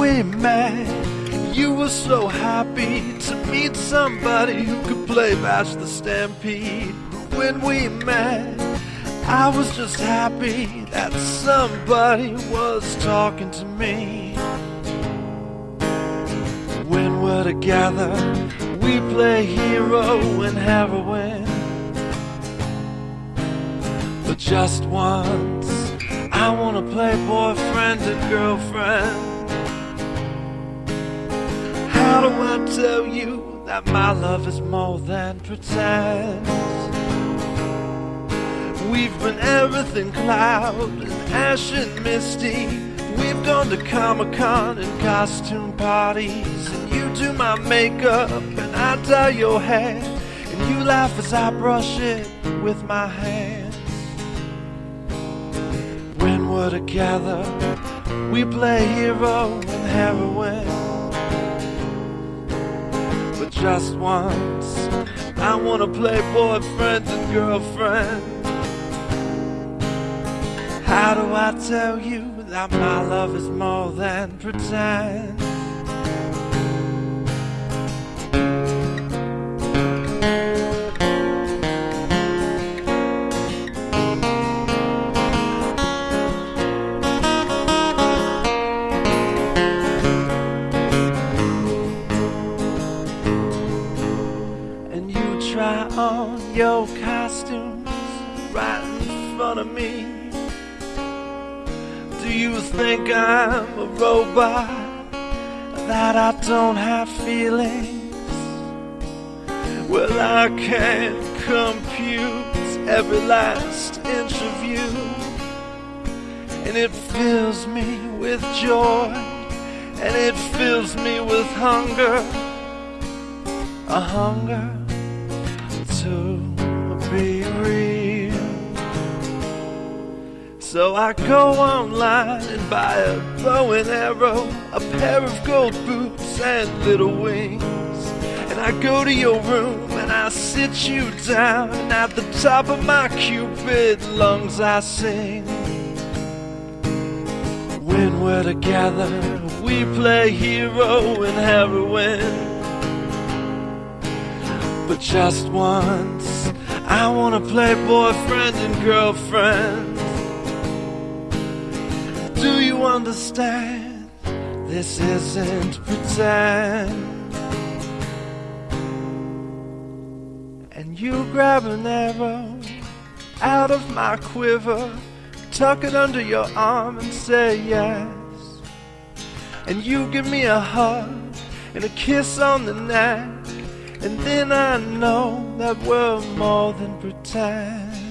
we met, you were so happy to meet somebody who could play Vash the Stampede. When we met, I was just happy that somebody was talking to me. When we're together, we play hero and heroine. But just once, I wanna play boyfriend and girlfriend. I tell you that my love is more than pretend? We've been everything cloud and ash and misty. We've gone to Comic Con and costume parties. And you do my makeup and I dye your hair. And you laugh as I brush it with my hands. When we're together, we play hero and heroine. Just once, I wanna play boyfriend and girlfriend. How do I tell you that my love is more than pretend? Try on your costumes right in front of me. Do you think I'm a robot that I don't have feelings? Well, I can't compute every last inch of you, and it fills me with joy, and it fills me with hunger, a hunger So I go online and buy a bow and arrow, a pair of gold boots and little wings. And I go to your room and I sit you down, and at the top of my cupid lungs I sing. When we're together, we play hero and heroine. But just once, I wanna play boyfriend and girlfriend. You understand? This isn't pretend. And you grab an arrow out of my quiver, tuck it under your arm and say yes. And you give me a hug and a kiss on the neck. And then I know that we're more than pretend.